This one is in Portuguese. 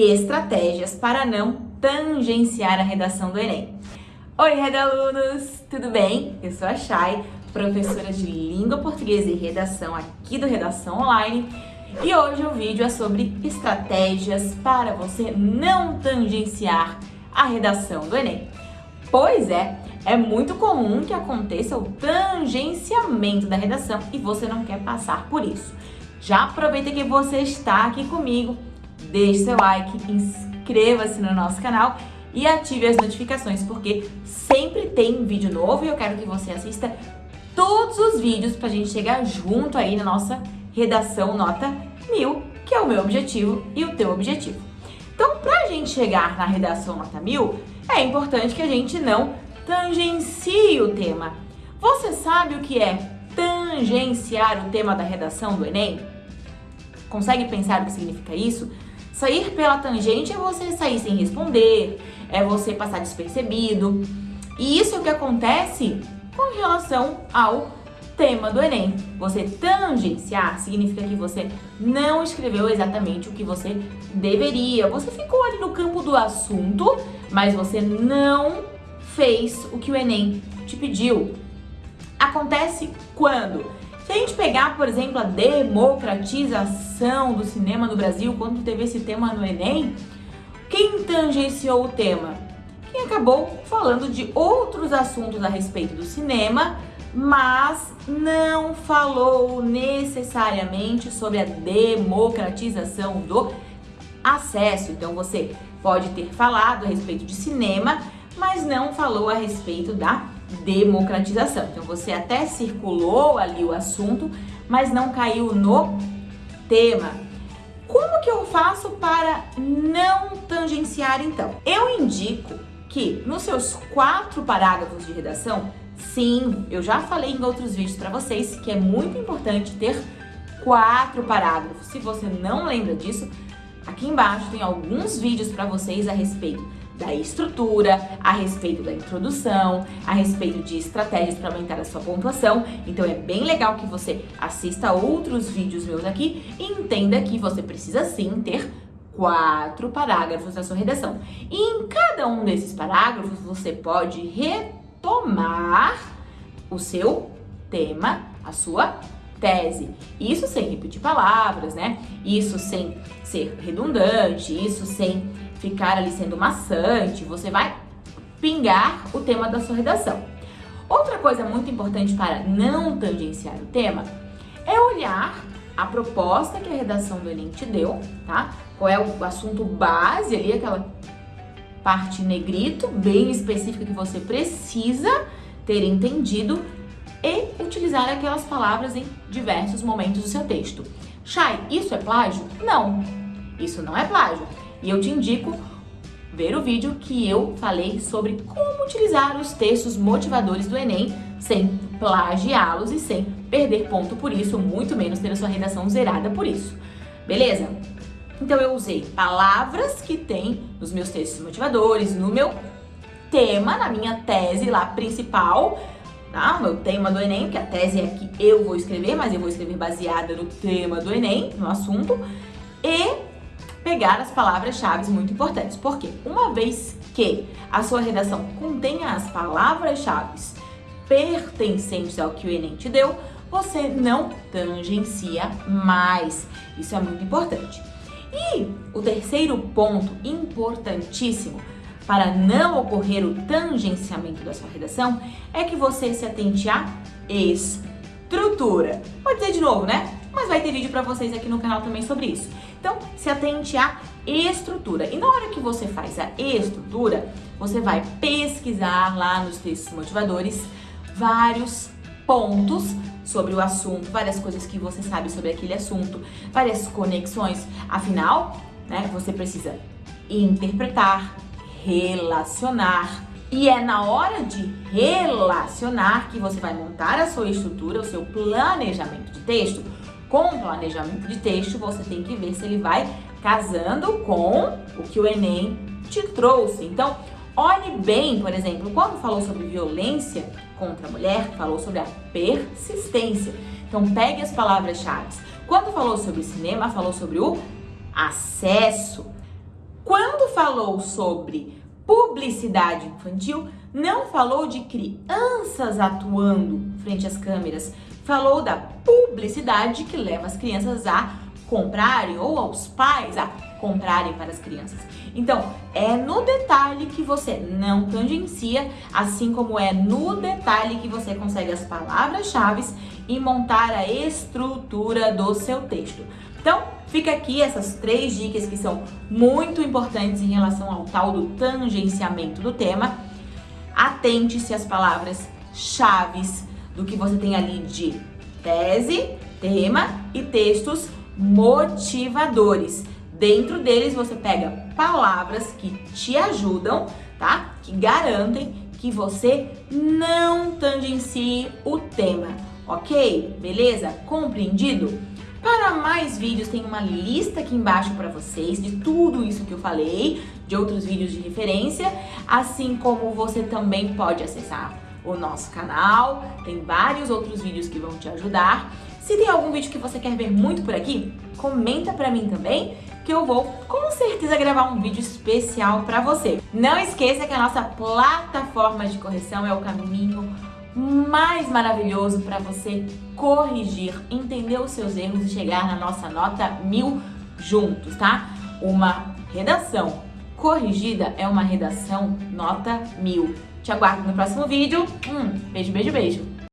estratégias para não tangenciar a redação do Enem. Oi, redalunos! Tudo bem? Eu sou a Chay, professora de Língua Portuguesa e Redação aqui do Redação Online e hoje o vídeo é sobre estratégias para você não tangenciar a redação do Enem. Pois é, é muito comum que aconteça o tangenciamento da redação e você não quer passar por isso. Já aproveita que você está aqui comigo deixe seu like, inscreva-se no nosso canal e ative as notificações, porque sempre tem vídeo novo e eu quero que você assista todos os vídeos para a gente chegar junto aí na nossa redação nota 1000, que é o meu objetivo e o teu objetivo. Então, para a gente chegar na redação nota 1000, é importante que a gente não tangencie o tema. Você sabe o que é tangenciar o tema da redação do Enem? Consegue pensar o que significa isso? Sair pela tangente é você sair sem responder, é você passar despercebido. E isso é o que acontece com relação ao tema do Enem. Você tangenciar significa que você não escreveu exatamente o que você deveria. Você ficou ali no campo do assunto, mas você não fez o que o Enem te pediu. Acontece quando se a gente pegar, por exemplo, a democratização do cinema no Brasil, quando teve esse tema no Enem, quem tangenciou o tema? Quem acabou falando de outros assuntos a respeito do cinema, mas não falou necessariamente sobre a democratização do acesso. Então você pode ter falado a respeito de cinema, mas não falou a respeito da democratização. Então você até circulou ali o assunto, mas não caiu no tema. Como que eu faço para não tangenciar então? Eu indico que nos seus quatro parágrafos de redação, sim, eu já falei em outros vídeos para vocês que é muito importante ter quatro parágrafos. Se você não lembra disso, aqui embaixo tem alguns vídeos para vocês a respeito da estrutura, a respeito da introdução, a respeito de estratégias para aumentar a sua pontuação. Então é bem legal que você assista outros vídeos meus aqui e entenda que você precisa sim ter quatro parágrafos na sua redação. E em cada um desses parágrafos você pode retomar o seu tema, a sua tese. Isso sem repetir palavras, né? Isso sem ser redundante, isso sem ficar ali sendo maçante, você vai pingar o tema da sua redação. Outra coisa muito importante para não tangenciar o tema é olhar a proposta que a redação do Enem te deu, tá? Qual é o assunto base ali, aquela parte negrito, bem específica que você precisa ter entendido e utilizar aquelas palavras em diversos momentos do seu texto. Chay, isso é plágio? Não, isso não é plágio. E eu te indico ver o vídeo que eu falei sobre como utilizar os textos motivadores do Enem sem plagiá-los e sem perder ponto por isso, muito menos ter a sua redação zerada por isso. Beleza? Então eu usei palavras que tem nos meus textos motivadores, no meu tema, na minha tese lá principal, tá? O meu tema do Enem, que a tese é que eu vou escrever, mas eu vou escrever baseada no tema do Enem, no assunto, e pegar as palavras-chave muito importantes. Porque uma vez que a sua redação contenha as palavras-chave pertencentes ao que o Enem te deu, você não tangencia mais. Isso é muito importante. E o terceiro ponto importantíssimo para não ocorrer o tangenciamento da sua redação é que você se atente à estrutura. Pode dizer de novo, né? Mas vai ter vídeo para vocês aqui no canal também sobre isso. Então, se atente à estrutura. E na hora que você faz a estrutura, você vai pesquisar lá nos textos motivadores vários pontos sobre o assunto, várias coisas que você sabe sobre aquele assunto, várias conexões. Afinal, né, você precisa interpretar, relacionar. E é na hora de relacionar que você vai montar a sua estrutura, o seu planejamento de texto, com planejamento de texto, você tem que ver se ele vai casando com o que o Enem te trouxe. Então, olhe bem, por exemplo, quando falou sobre violência contra a mulher, falou sobre a persistência. Então, pegue as palavras-chave. Quando falou sobre cinema, falou sobre o acesso. Falou sobre publicidade infantil, não falou de crianças atuando frente às câmeras, falou da publicidade que leva as crianças a comprarem ou aos pais a comprarem para as crianças. Então, é no detalhe que você não tangencia, assim como é no detalhe que você consegue as palavras-chave e montar a estrutura do seu texto. Então, fica aqui essas três dicas que são muito importantes em relação ao tal do tangenciamento do tema. Atente-se às palavras-chaves do que você tem ali de tese, tema e textos motivadores. Dentro deles você pega palavras que te ajudam, tá? Que garantem que você não tangencie o tema, ok? Beleza? Compreendido? Para mais vídeos tem uma lista aqui embaixo para vocês de tudo isso que eu falei, de outros vídeos de referência, assim como você também pode acessar o nosso canal, tem vários outros vídeos que vão te ajudar. Se tem algum vídeo que você quer ver muito por aqui, comenta pra mim também, que eu vou com certeza gravar um vídeo especial pra você. Não esqueça que a nossa plataforma de correção é o caminho mais maravilhoso para você corrigir, entender os seus erros e chegar na nossa nota mil juntos, tá? Uma redação corrigida é uma redação nota mil. Te aguardo no próximo vídeo. Um beijo, beijo, beijo.